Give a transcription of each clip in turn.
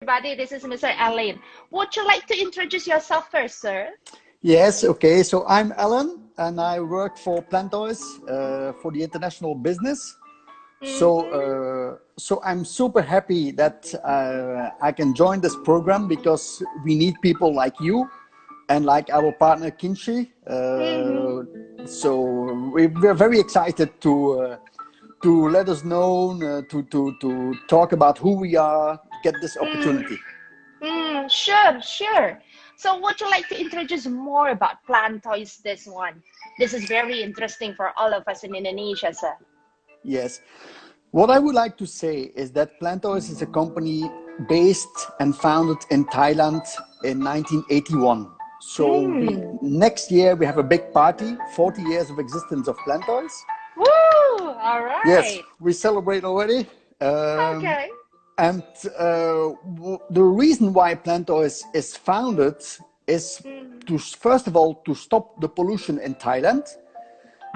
everybody. This is Mr. Alain. Would you like to introduce yourself first, sir? Yes, okay. So I'm Alain and I work for Plantoys uh, for the international business. Mm -hmm. So, uh, so I'm super happy that uh, I can join this program because we need people like you and like our partner Kinshi. Mm -hmm. So we're very excited to uh, to let us know, uh, to, to, to talk about who we are, get this mm. opportunity. Mm. Mm, sure, sure. So would you like to introduce more about Plantoys this one? This is very interesting for all of us in Indonesia, sir. Yes. What I would like to say is that Plantoys is a company based and founded in Thailand in 1981. So mm. we, next year we have a big party, 40 years of existence of Plantoys. Woo! All right. Yes, we celebrate already. Um, okay. And uh, the reason why Plantoys is founded is to, first of all, to stop the pollution in Thailand,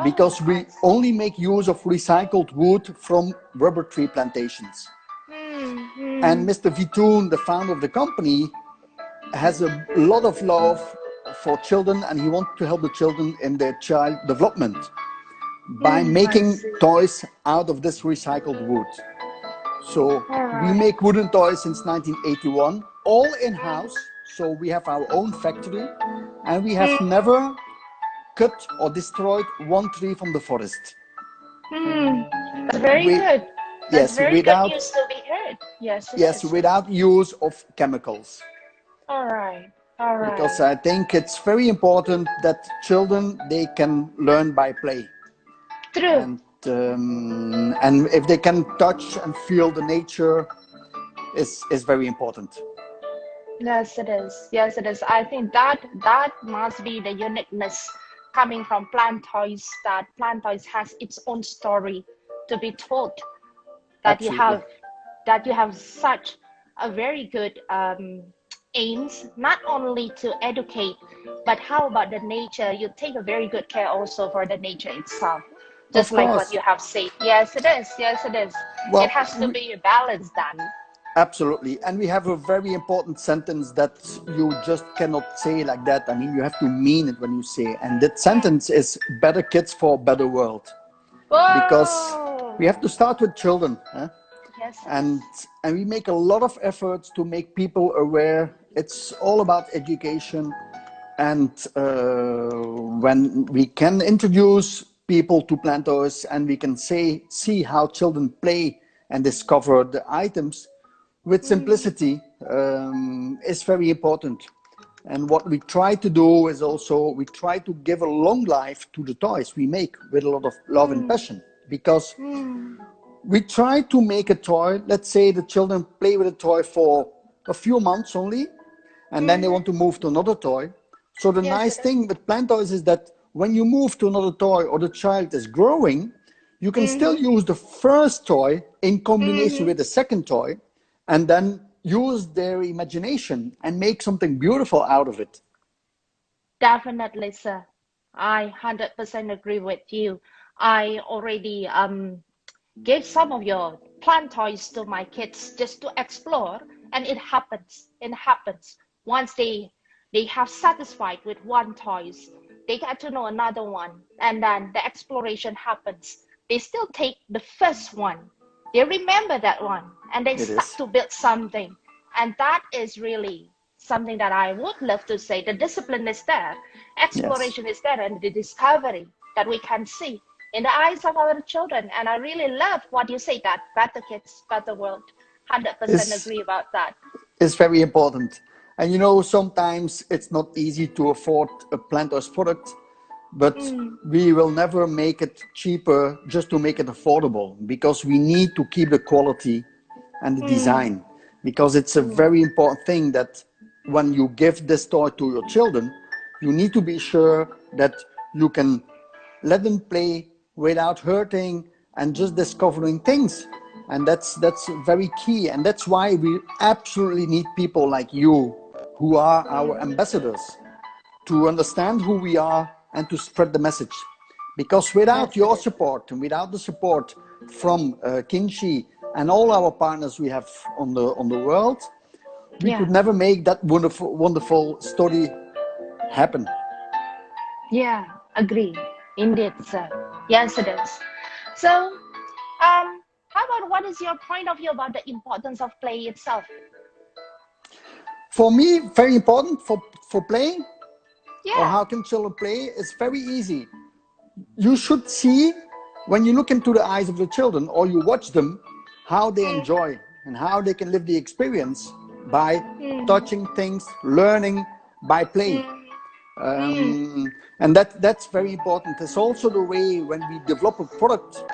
because oh, we only make use of recycled wood from rubber tree plantations. Mm -hmm. And Mr. Vitoon, the founder of the company, has a lot of love for children and he wants to help the children in their child development by mm, making toys out of this recycled wood. So we make wooden toys since 1981, all in-house. So we have our own factory and we have never cut or destroyed one tree from the forest. Hmm. Very we, good. That's yes, very without, good news to be heard. Yes. Yes, without use of chemicals. All right. All right. Because I think it's very important that children, they can learn by play. True. And um, and if they can touch and feel the nature is is very important. Yes it is. Yes it is. I think that that must be the uniqueness coming from plant toys that plant toys has its own story to be told that Absolutely. you have that you have such a very good um, aims not only to educate but how about the nature? You take a very good care also for the nature itself just like what you have said. Yes, it is. Yes, it is. Well, it has to be a balance done. Absolutely. And we have a very important sentence that you just cannot say like that. I mean, you have to mean it when you say. And that sentence is better kids for a better world. Whoa. Because we have to start with children. Huh? Yes. And, and we make a lot of efforts to make people aware. It's all about education. And uh, when we can introduce people to Plantoys and we can say, see how children play and discover the items with simplicity um, is very important. And what we try to do is also, we try to give a long life to the toys we make with a lot of love mm. and passion. Because mm. we try to make a toy, let's say the children play with a toy for a few months only, and mm. then they mm. want to move to another toy. So the yes, nice thing with plant toys is that when you move to another toy or the child is growing, you can mm -hmm. still use the first toy in combination mm -hmm. with the second toy and then use their imagination and make something beautiful out of it. Definitely, sir. I 100% agree with you. I already um, gave some of your plant toys to my kids just to explore and it happens. It happens. Once they they have satisfied with one toys, they get to know another one. And then the exploration happens. They still take the first one. They remember that one. And they it start is. to build something. And that is really something that i would love to say. The discipline is there. Exploration yes. is there. And the discovery that we can see in the eyes of our children. And i really love what you say that better kids better world 100% it's, agree about that. It's very important and you know, sometimes it's not easy to afford a Plantoys product, but mm. we will never make it cheaper just to make it affordable because we need to keep the quality and the mm. design because it's a very important thing that when you give this toy to your children, you need to be sure that you can let them play without hurting and just discovering things and that's that's very key and that's why we absolutely need people like you who are our ambassadors to understand who we are and to spread the message. Because without your support and without the support from uh, Kinshi and all our partners we have on the, on the world, we Yeah. could never make that wonderful, wonderful story happen. Yeah, agree. Indeed, sir. Yes, it is. So, um, how about what is your point of view about the importance of play itself? For me, very important for, for playing or Yeah. how can children play is very easy. You should see when you look into the eyes of the children or you watch them, how they Mm. enjoy and how they can live the experience by Mm. touching things, learning by playing. Mm. Um, and that that's very important. It's also the way when we develop a product,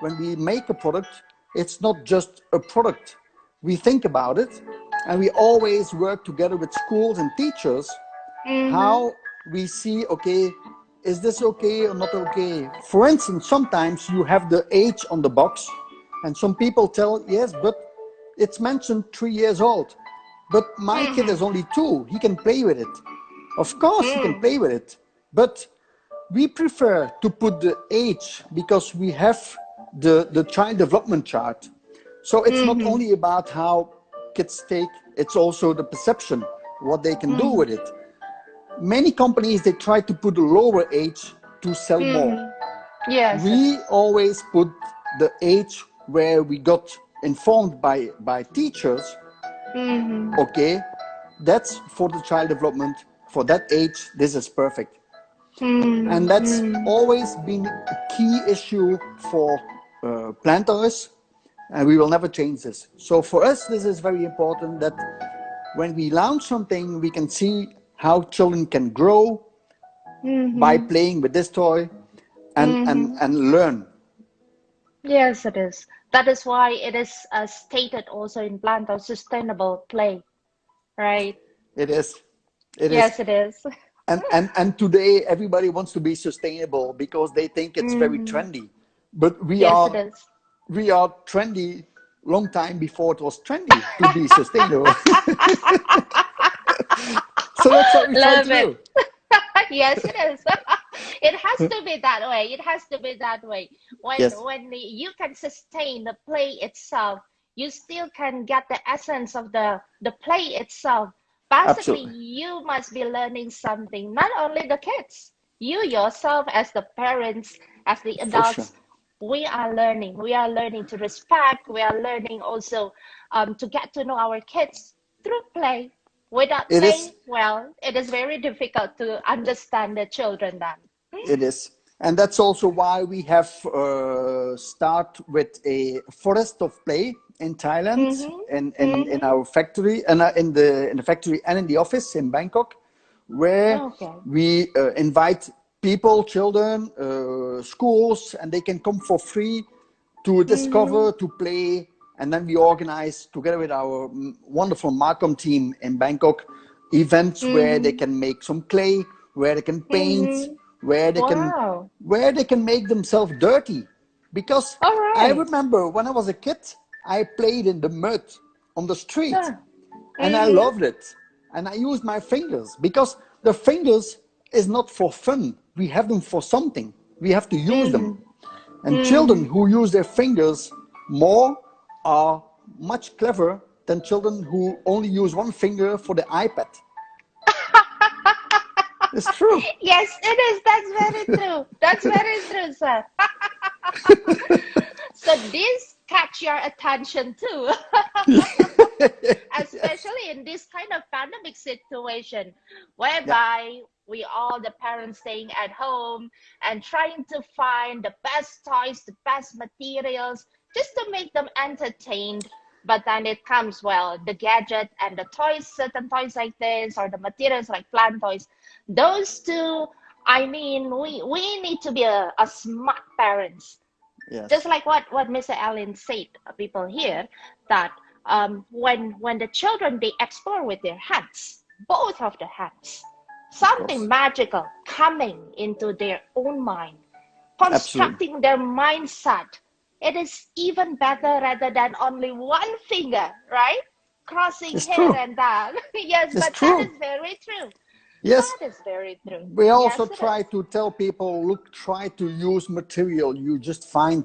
when we make a product, it's not just a product. We think about it, and we always work together with schools and teachers. Mhm. How we see, okay, is this okay or not okay? For instance, sometimes you have the age on the box, and some people tell, yes, but it's mentioned three years old. But my mm-hmm. kid is only two. He can play with it. Of course, he can mm. play with it. But we prefer to put the age because we have the, the child development chart. So it's not mm-hmm. only about how kids take, it's also the perception, what they can do with it. Many companies, they try to put a lower age to sell more. Yes. We always put the age where we got informed by, by teachers Mhm. okay, that's for the child development. For that age, this is perfect. Mm. And that's always been a key issue for uh, Plantoys, and we will never change this. So for us, this is very important that when we launch something, we can see how children can grow Mhm. by playing with this toy and, and, and learn. Yes, it is. That is why it is uh, stated also in Plantoys sustainable play, right? It is. It is. yes, it is. and and and today everybody wants to be sustainable because they think it's very trendy but we yes, are it is. We are trendy long time before it was trendy to be sustainable so that's what we try Love to it. do yes, it is. it has to be that way. It has to be that way. When Yes. when you can sustain the play itself, you still can get the essence of the the play itself. Basically, Absolutely. you must be learning something. Not only the kids, you yourself as the parents, as the adults. We are learning. We are learning to respect. We are learning also um, to get to know our kids through play. Without It playing, is- well, it is very difficult to understand the children then. it is and that's also why we have uh, start with a forest of play in thailand in, in, in our factory and uh, in the in the factory and in the office in bangkok where Okay. we uh, invite people children uh, schools and they can come for free to discover to play and then we organize together with our mm, wonderful marcom team in bangkok events where they can make some clay where they can paint where they can where they can make themselves dirty. Because All i remember when i was a kid i played in the mud on the street Yeah. and i loved it. And i used my fingers because the fingers is not for fun we have them for something. We have to use them. Mm-hmm. And mm-hmm. children who use their fingers more are much cleverer than children who only use one finger for the ipad. It's true. Yes, it is. That's very true. That's very true, sir. so this catch your attention too, especially in this kind of pandemic situation, whereby we all the parents staying at home and trying to find the best toys, the best materials, just to make them entertained. But then it comes well, the gadget and the toys, certain toys like this, or the materials like plant toys. Those two, I mean, we we need to be a, a smart parents yes just like what what Mr. Alain said, people here that um, when when the children they explore with their hands, both of the hands, something magical coming into their own mind, constructing their mindset. It is even better rather than only one finger, right? Crossing It's here true. and there. yes, It's but true. that is very true. yes That is very true. we also Yes, try is. to tell people look try to use material you just find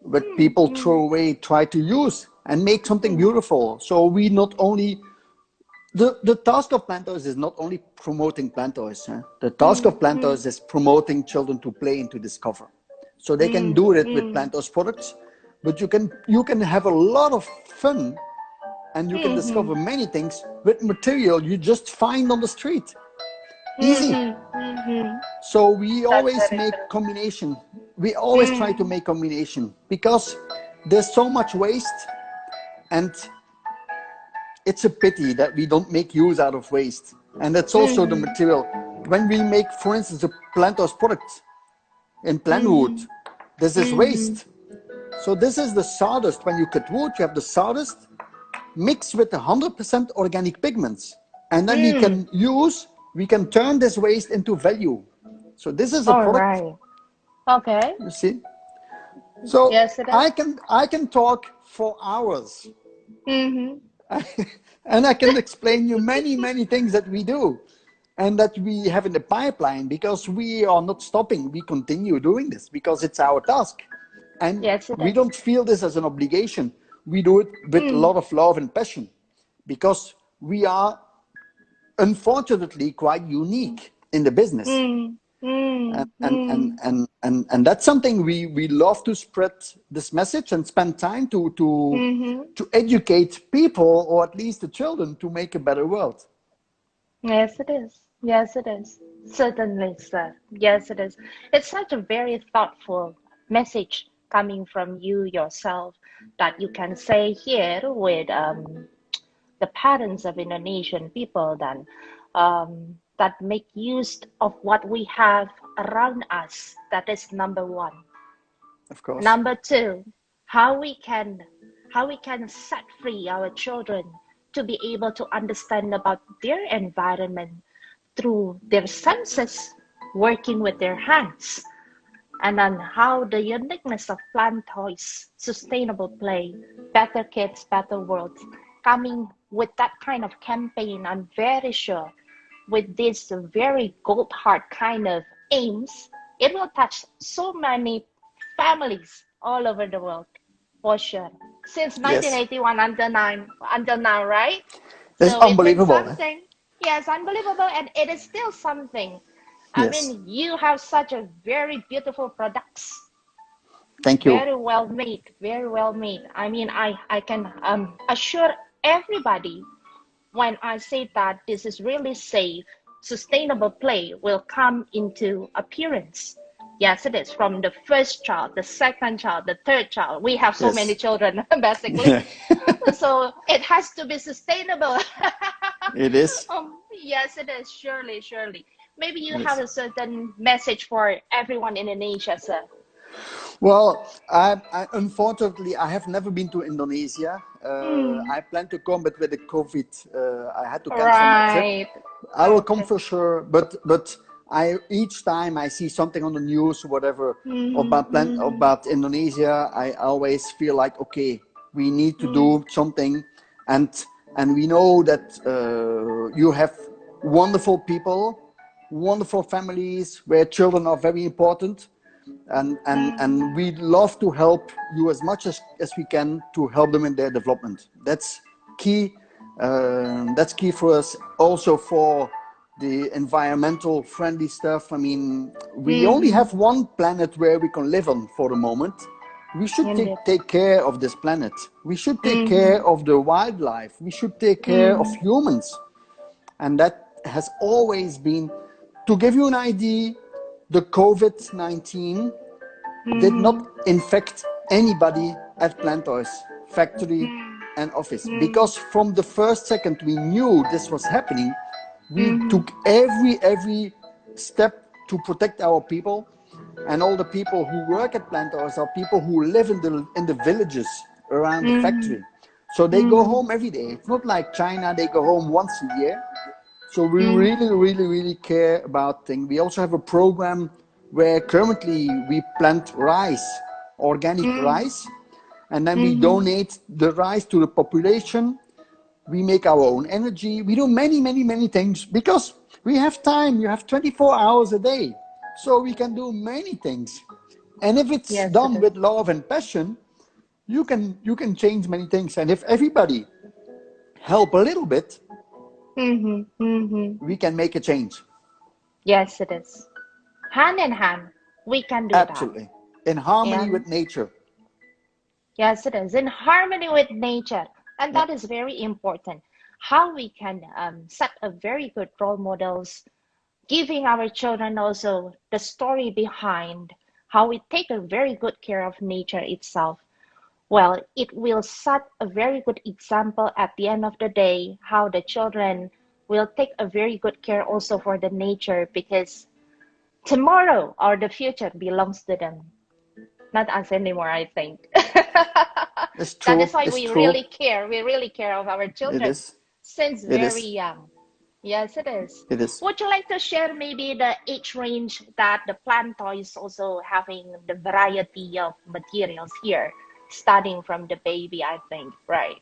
what Hmm, people throw away try to use and make something beautiful so we not only the, the task of Plantoys is not only promoting Plantoys. Huh? The task of Plantoys is promoting children to play and to discover. So they can do it with Plantoys products, but you can you can have a lot of fun and you can mm-hmm. discover many things with material you just find on the street. Easy. Mm-hmm. So we always very make combination. We always try to mm. make combination because there's so much waste and it's a pity that we don't make use out of waste. And that's also the mm. material. When we make, for instance, a Plantoys product in plant mm. wood, there's this mm-hmm. waste. So this is the sawdust. When you cut wood, you have the sawdust mixed with 100% organic pigments. And then we can mm. use, we can turn this waste into value. So this is a All product, right. Okay. you see? So Yes. I can I can talk for hours Mm-hmm. and I can explain you many, many things that we do and that we have in the pipeline because we are not stopping. We continue doing this because it's our task. And Yes, we don't feel this as an obligation. We do it with a lot of love and passion because we are unfortunately quite unique in the business. Mm, mm, And, and, and, and, and, and that's something we, we love to spread this message and spend time to, to, mhm. to educate people or at least the children to make a better world. Yes, it is. Yes, it is. Certainly, sir. Yes, it is. It's such a very thoughtful message coming from you yourself that you can say here with um, the parents of Indonesian people then um, that make use of what we have around us. That is number one. Of course. Number two, how we can how we can set free our children to be able to understand about their environment through their senses, working with their hands, and then how the uniqueness of plant toys, sustainable play, better kids, better world, coming with that kind of campaign, I'm very sure with this very gold heart kind of aims, it will touch so many families all over the world for sure. Since Yes. 1981 until now, until now, right? That's So it's unbelievable. Something, yes, unbelievable, and it is still something. I Yes. mean, you have such a very beautiful products, Thank you. very well made, very well made. I mean, I I can um assure everybody when I say that this is really safe, sustainable play will come into appearance. Yes, it is from the first child, the second child, the third child. We have so Yes. many children, basically. so it has to be sustainable. It is. um, yes, it is. Surely, surely. Maybe you Yes. have a certain message for everyone in Indonesia, sir. Well, I, I unfortunately I have never been to Indonesia. Uh, Hmm. I plan to come, but with the COVID, uh, I had to cancel my trip. I will come for sure, but but I each time I see something on the news or whatever Mhm, about plan, mhm. about Indonesia, I always feel like okay, we need to Mm. do something, and and we know that uh, you have wonderful people, wonderful families where children are very important, and and and we love to help you as much as as we can to help them in their development. That's key. Uh, that's key for us. Also for the environmental friendly stuff. I mean, we mm. only have one planet where we can live on for the moment. We should take, take care of this planet. We should take mm-hmm. care of the wildlife. We should take care of mm. humans. And that has always been, to give you an idea, the COVID 19 did hmm. not infect anybody at Plantoys factory hmm. and office. Hmm. Because from the first second we knew this was happening, we took every every step to protect our people. And all the people who work at Plantoys are people who live in the in the villages around the factory. So they go home every day. It's not like China, they go home once a year. So we mm. really, really, really care about things. We also have a program where currently we plant rice, organic mm. rice, and then we mm-hmm. donate the rice to the population. We make our own energy. We do many, many, many things because we have time. You have 24 hours a day. So we can do many things. And if it's Yes, done it with love and passion, you can you can change many things. And if everybody help a little bit, Mm-hmm. Mm-hmm. we can make a change. Yes, it is. Hand in hand, we can do that. Absolutely. In harmony Yeah. with nature. Yes, it is in harmony with nature, and that is very important. How we can um, set a very good role models, giving our children also the story behind how we take a very good care of nature itself. Well, it will set a very good example at the end of the day how the children will take a very good care also for the nature because tomorrow or the future belongs to them, not us anymore, I think. It's true. That is why it's we true. really care. We really care of our children is. since It is. very young. Yes, it is. It is. Would you like to share maybe the age range that the plant toys also having the variety of materials here, starting from the baby, I think, right?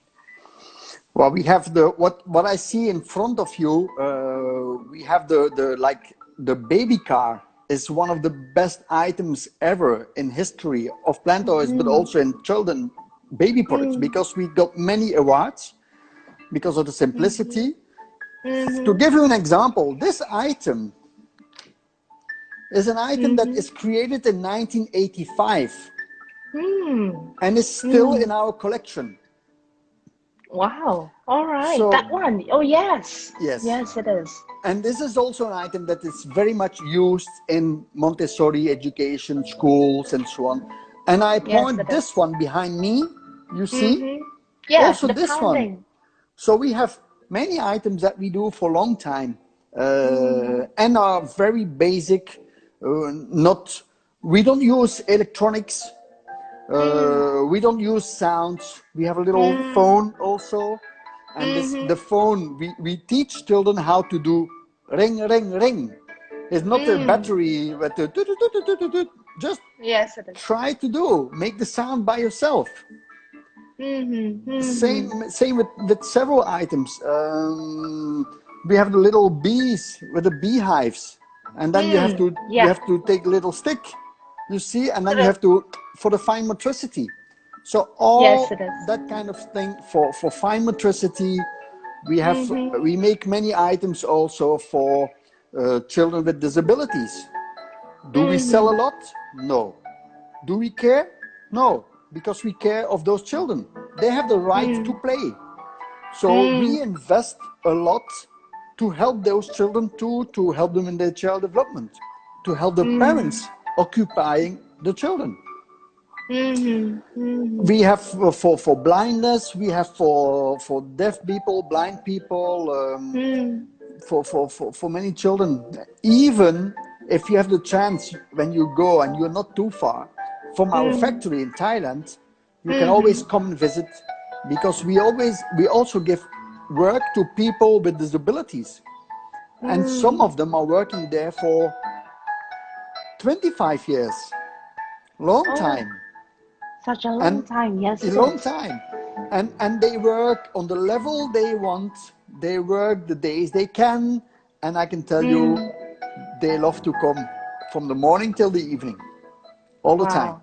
Well, we have the what what I see in front of you. Uh, we have the the like the baby car is one of the best items ever in history of plant toys, but mm. also in children baby products mm. because we got many awards because of the simplicity. Mm-hmm. To give you an example, this item is an item that mm-hmm. is created in 1985 Hmm. and it's still in our collection. Wow. All right. So- that one. Oh, yes. Yes. Yes, it is. And this is also an item that is very much used in Montessori education schools and so on. And I point it this one behind me, you see? Mhm. Yeah, Also this one. So we have many items that we do for a long time uh, and are very basic. Uh, not, we don't use electronics. Uh, we don't use sounds. We have a little phone also. And this, the phone, we, we teach children how to do ring, ring, ring. It's not a battery, but a tut, tut, tut. just Yes, it is. try to do. Make the sound by yourself. Mm-hmm. Same, same with, with several items. Um, we have the little bees with the beehives, and then you have to yeah. you have to take a little stick, you see, and then you have to for the fine motricity. So all Yes, that kind of thing for for fine motricity. We have Mm-hmm. we make many items also for uh, children with disabilities. Do we sell Mm-hmm. a lot? No. Do we care? No, because we care of those children. They have the right Mm. to play. So we invest a lot to help those children too, to help them in their child development, to help the parents occupying the children. Mm-hmm. We have for, for, for blindness, we have for, for deaf people, blind people, um, Mm. for, for, for, for many children. Even if you have the chance when you go and you're not too far from our factory in Thailand, you can always come and visit because we always we also give work to people with disabilities. And some of them are working there for 25 years. Long Oh, time Such a long And time. Yes. a long time and and they work on the level they want they work the days they can and i can tell you Mm. they love to come from the morning till the evening all the time Wow.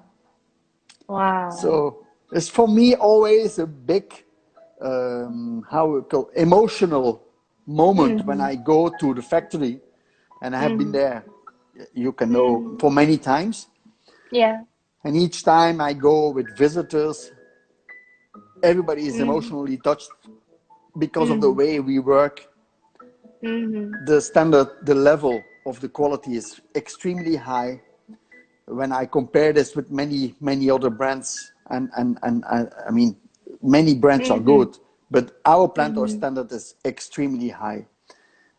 Wow. so it's for me always a big um, how we call emotional moment when Mm-hmm. i go to the factory and i have been there you can know Mm-hmm. for many times yeah. and each time I go with visitors, everybody is emotionally touched because of the way we work. Mm-hmm. The standard, the level of the quality is extremely high. When I compare this with many, many other brands, and, and, and, and I mean, many brands are good, but our plant or standard is extremely high.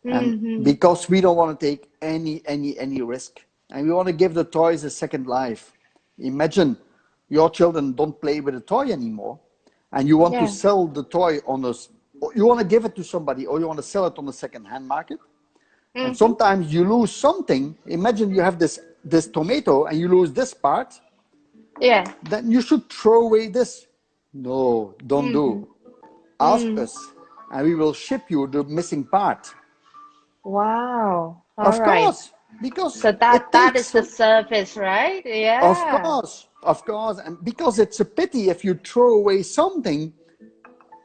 And mm-hmm. because we don't want to take any, any, any risk, and we want to give the toys a second life. Imagine your children don't play with a toy anymore, and you want Yeah. to sell the toy on a, you want to give it to somebody, or you want to sell it on the second-hand market. And mm-hmm. sometimes you lose something. Imagine you have this this tomato and you lose this part, Yeah. then you should throw away this. No, don't do. Mm-hmm. Ask mm. us, and we will ship you the missing part. Wow. All of right. course, because So that that is the surface, right? Yeah. Of course, of course, and because it's a pity if you throw away something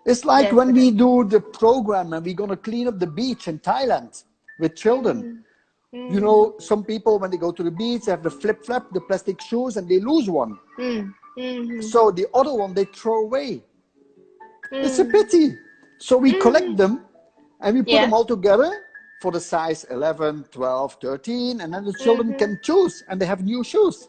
It's like when we do the program and we're going to clean up the beach in Thailand with children. Mm. You know, some people, when they go to the beach, they have the flip flap, the plastic shoes, and they lose one. Mm. Mhm. So the other one they throw away. It's a Mm. pity. So we collect them and we put Yeah. them all together for the size 11, 12, 13, and then the children Mhm. can choose and they have new shoes.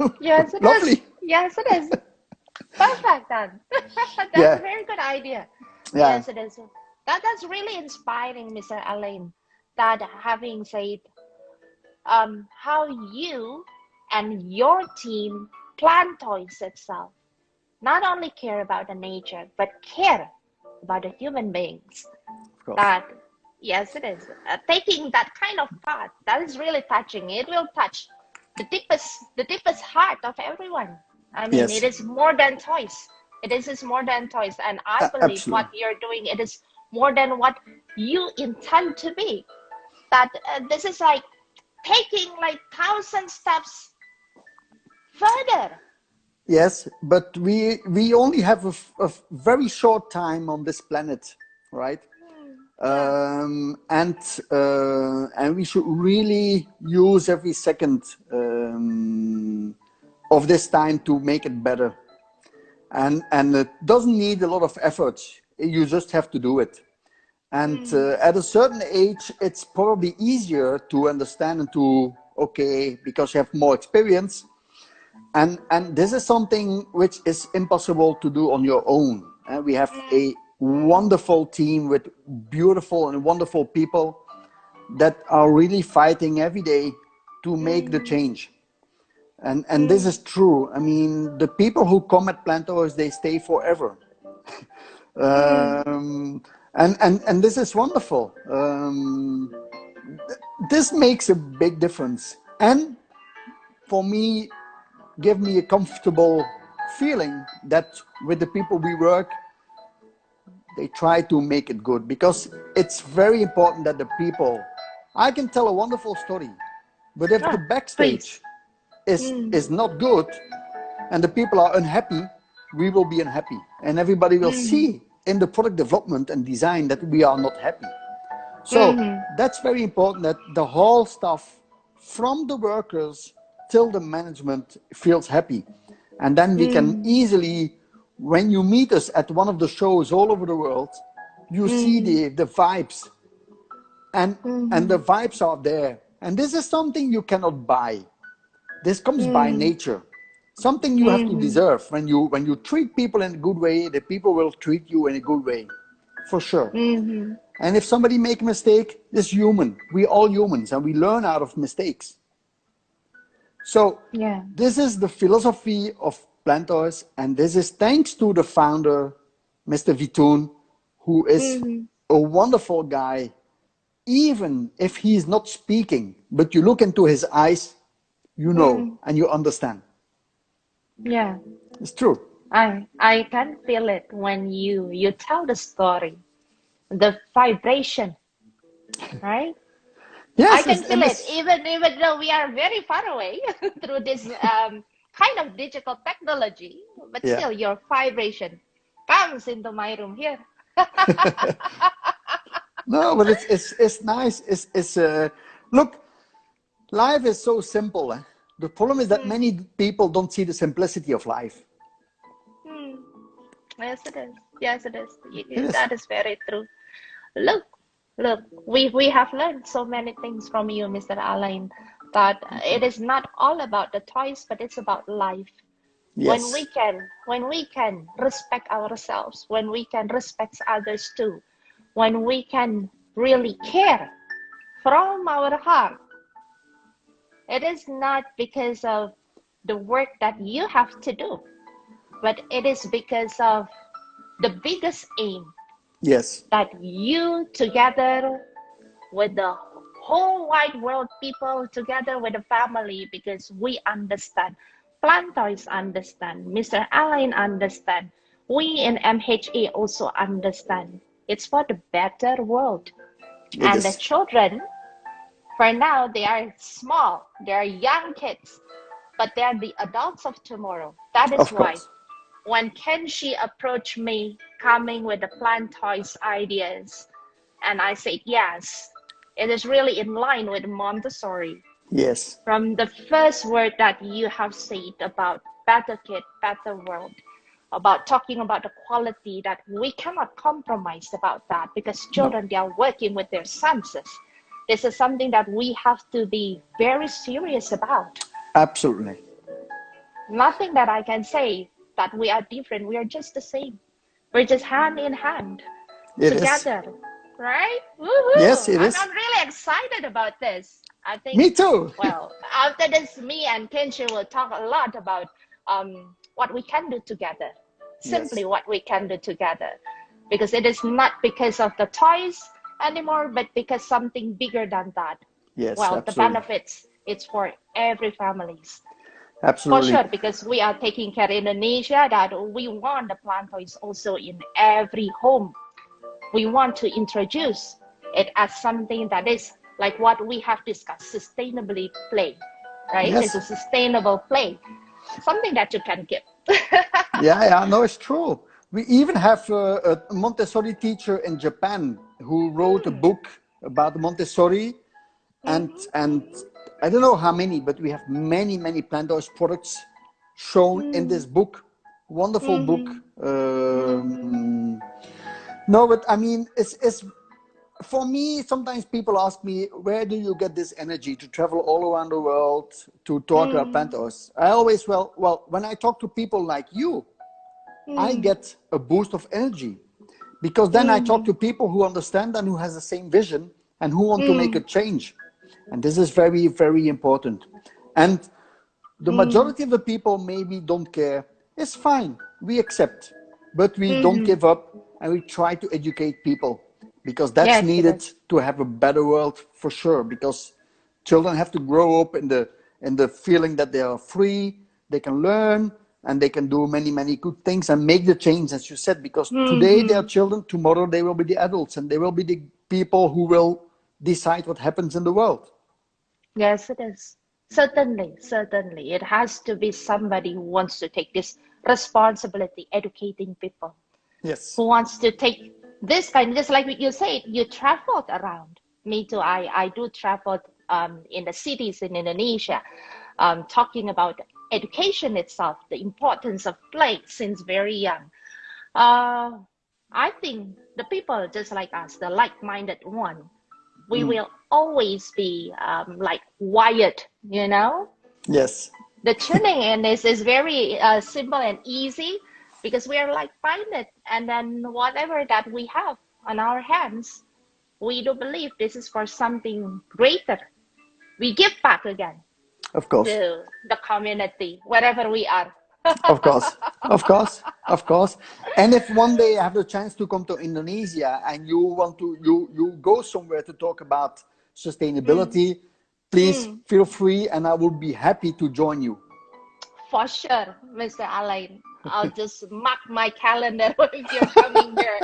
Yes, it is. Lovely. Yes, it is. Perfect then. That's Yeah. a very good idea. Yeah. Yes, it is. That that's really inspiring, Mr. Alain. That having said, um, how you and your team plan toys itself, not only care about the nature, but care about the human beings. Of course. That yes, it is. Uh, taking that kind of path, that is really touching. It will touch the deepest, the deepest heart of everyone. I mean, Yes. it is more than toys. It is is more than toys, and I believe absolutely. what you're doing, it is more than what you intend to be. That uh, this is like taking like thousand steps further. Yes, but we we only have a, f- a f- very short time on this planet, right? Um, and uh, and we should really use every second um, of this time to make it better. And and it doesn't need a lot of effort. You just have to do it. And uh, at a certain age, it's probably easier to understand and to okay because you have more experience and and this is something which is impossible to do on your own Uh, we have a wonderful team with beautiful and wonderful people that are really fighting every day to make the change. And and this is true. I mean the people who come at Plantoys they stay forever. Um, and and and this is wonderful. Um, th- this makes a big difference. And for me give me a comfortable feeling that with the people we work they try to make it good because it's very important that the people i can tell a wonderful story but if Ah, the backstage is mm. is not good and the people are unhappy we will be unhappy and everybody will mm. see in the product development and design that we are not happy. So mm. that's very important that the whole staff from the workers till the management feels happy and then we can easily when you meet us at one of the shows all over the world you see mm. the the vibes. And and mm-hmm. the vibes are there. And this is something you cannot buy. This comes by mm. nature. Something you have to mm-hmm. deserve. When you when you treat people in a good way the people will treat you in a good way. For sure. Mm-hmm. and if somebody make a mistake it's human we all humans and we learn out of mistakes. So Yeah. this is the philosophy of Plantoys, and this is thanks to the founder, Mr. Vitoon, who is a wonderful guy. Even if he is not speaking, but you look into his eyes, you know and you understand. Yeah. It's true. I I can feel it when you you tell the story, the vibration, right? Yes, I can feel it even even though we are very far away through this um, kind of digital technology, but Yeah. still your vibration comes into my room here. No, but it's it's it's nice. It's it's uh, look, life is so simple. eh? The problem is that many people don't see the simplicity of life. Hmm. Yes, it is. Yes, it is. It is. That is very true. Look, look, we we have learned so many things from you, Mr. Alain, that it is not all about the toys, but it's about life. When we can, when we can respect ourselves, when we can respect others too, when we can really care from our heart, it is not because of the work that you have to do, but it is because of the biggest aim Yes. that you together with the whole wide world people together with the family because we understand. Plantoys understand. Mr alain understand. We in mha also understand. It's for the better world. It and is. the children for now they are small. They are young kids but they are the adults of tomorrow. That is why when Kenshi approached me coming with the plant toys ideas, and I said yes, it is really in line with Montessori. Yes. From the first word that you have said about better kid, better world, about talking about the quality that we cannot compromise about that because children no. they are working with their senses. This is something that we have to be very serious about. Absolutely. Nothing that I can say that we are different. We are just the same. We're just hand in hand it together. Is. Right? Woo-hoo. Yes, it I'm, is. I'm really excited about this. I think. Me too. well, after this, me and Kenshi will talk a lot about um, what we can do together. Simply yes. what we can do together, because it is not because of the toys anymore, but because something bigger than that. Yes. Well, absolutely. the benefits it's for every families. Absolutely. For sure, because we are taking care in Indonesia that we want the plant toys also in every home. We want to introduce it as something that is like what we have discussed, sustainably play, right? Yes. It's a sustainable play, something that you can give. yeah, yeah, no, it's true. We even have a, a Montessori teacher in Japan who wrote a hmm. book about Montessori, and mm -hmm. and I don't know how many, but we have many many plant toys products shown mm. in this book. Wonderful -hmm. book. Um, no, but I mean, it's it's for me, sometimes people ask me, where do you get this energy to travel all around the world to talk mm. about Plantoys? I always, well, well, when I talk to people like you, mm. I get a boost of energy because then mm. I talk to people who understand and who has the same vision and who want to make a change. And this is very, very important. And the majority of the people maybe don't care. It's fine. We accept, but we don't mm-hmm. give up and we try to educate people because that's yes, needed yes. to have a better world for sure because children have to grow up in the in the feeling that they are free they can learn and they can do many many good things and make the change as you said because mm -hmm. today they are children tomorrow they will be the adults and they will be the people who will decide what happens in the world yes it is certainly certainly it has to be somebody who wants to take this responsibility educating people yes who wants to take this kind, just like you said, you traveled around. Me too. I, I do travel um, in the cities in Indonesia, um, talking about education itself, the importance of play since very young. Uh, I think the people just like us, the like-minded one, we mm. will always be um, like wired, you know? Yes. The tuning in is, is very uh, simple and easy because we are like minded and then whatever that we have on our hands we do believe this is for something greater. We give back again of course. to the community wherever we are. Of course. Of course. Of course. And if one day i have the chance to come to indonesia and you want to you you go somewhere to talk about sustainability mm. Please mm. feel free and i will be happy to join you for sure mr alain I'll just mark my calendar if you're coming here.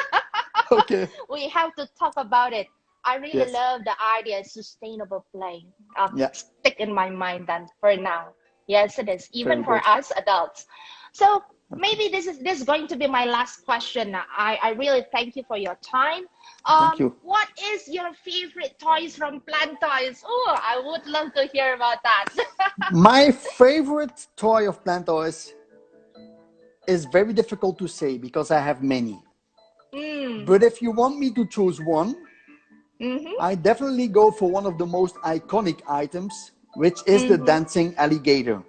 okay. We have to talk about it. I really yes. love the idea of sustainable play. I'll yeah. stick in my mind then for now. Yes, it is. Even Very for good. us adults. So maybe this is this is going to be my last question. I, I really thank you for your time. Um, thank you. What is your favorite toys from Plant Toys? Oh, I would love to hear about that. my favorite toy of Plant Toys is very difficult to say because I have many. Mm. But if you want me to choose one, mm-hmm. I definitely go for one of the most iconic items, which is mm-hmm. the dancing alligator.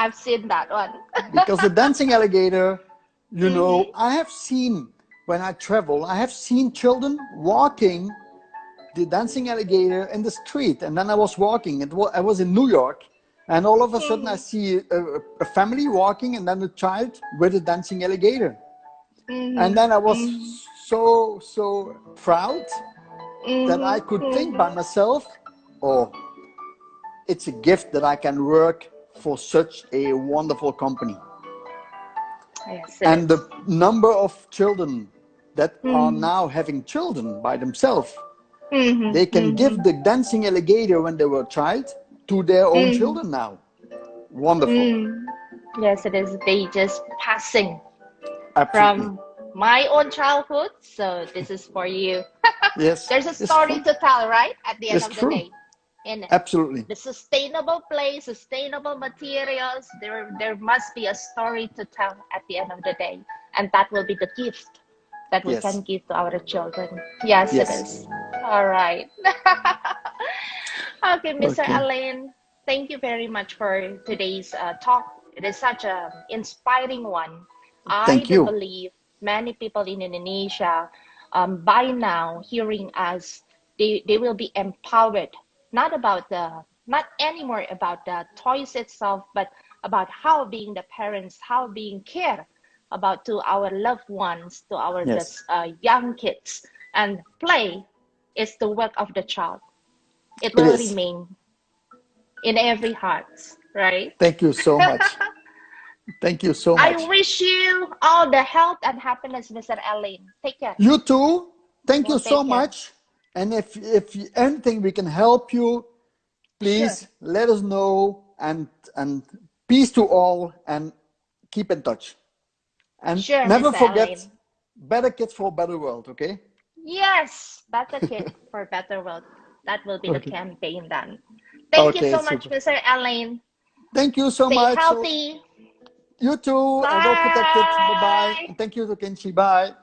I've seen that one. because the dancing alligator, you mm-hmm. know, I have seen when I travel, I have seen children walking the dancing alligator in the street. And then I was walking, it was, I was in New York and all of a sudden, I see a, a family walking and then a child with a dancing alligator. Mm-hmm. And then I was mm-hmm. so, so proud mm-hmm. that I could think by myself, oh, it's a gift that I can work for such a wonderful company. Yes, and the number of children that are mm-hmm. now having children by themselves, mm-hmm. they can give mm-hmm. the dancing alligator when they were a child to their own mm. children now. Wonderful. Mm. Yes, it is. They just passing Absolutely. from my own childhood. So this is for you. yes. There's a story to tell, right? At the end It's of true. the day. In Absolutely. the sustainable place, sustainable materials, there there must be a story to tell at the end of the day. And that will be the gift that we Yes. can give to our children. Yes, Yes. it is. All right. okay, Mr. Okay. Alain, thank you very much for today's uh, talk. It is such an inspiring one. I Thank do you. believe many people in Indonesia, um, by now, hearing us, they, they will be empowered, not about the, not anymore about the toys itself, but about how being the parents, how being care about to our loved ones, to our Yes. uh, young kids, and play is the work of the child. It It will is. remain in every heart, right? Thank you so much. Thank you so much. I wish you all the health and happiness, Mr. Alain. Take care. You too. Thank you Well, so care. much. And if if anything we can help you, please let us know. And and peace to all. And keep in touch. And Sure, never Mr. forget, Alain. better kids for a better world. Okay. Yes, better kids for a better world. That will be the campaign then. Thank you so much, super. Mr. Alain. Thank you so Stay much. So healthy. you too. And well protected. Bye bye. Bye. And thank you to Kenshi. Bye.